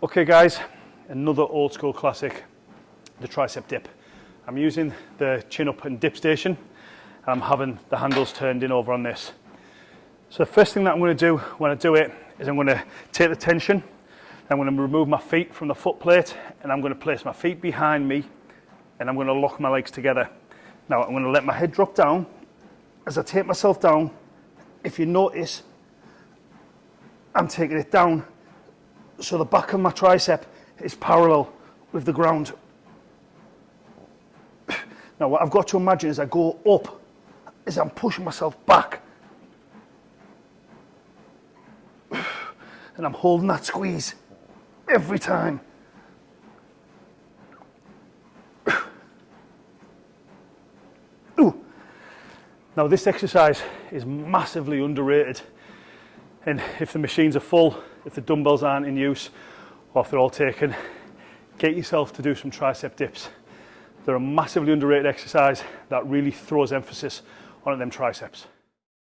Okay guys, another old school classic, the tricep dip. I'm using the chin up and dip station I'm having the handles turned in over on this. So the first thing that I'm going to do when I do it is I'm going to take the tension, I'm going to remove my feet from the foot plate and I'm going to place my feet behind me and I'm going to lock my legs together. Now I'm going to let my head drop down. As I take myself down, if you notice, I'm taking it down so the back of my tricep is parallel with the ground. Now what I've got to imagine is I go up, is I'm pushing myself back. And I'm holding that squeeze every time. Ooh. Now this exercise is massively underrated And if the machines are full, if the dumbbells aren't in use, or if they're all taken, get yourself to do some tricep dips. They're a massively underrated exercise that really throws emphasis on them triceps.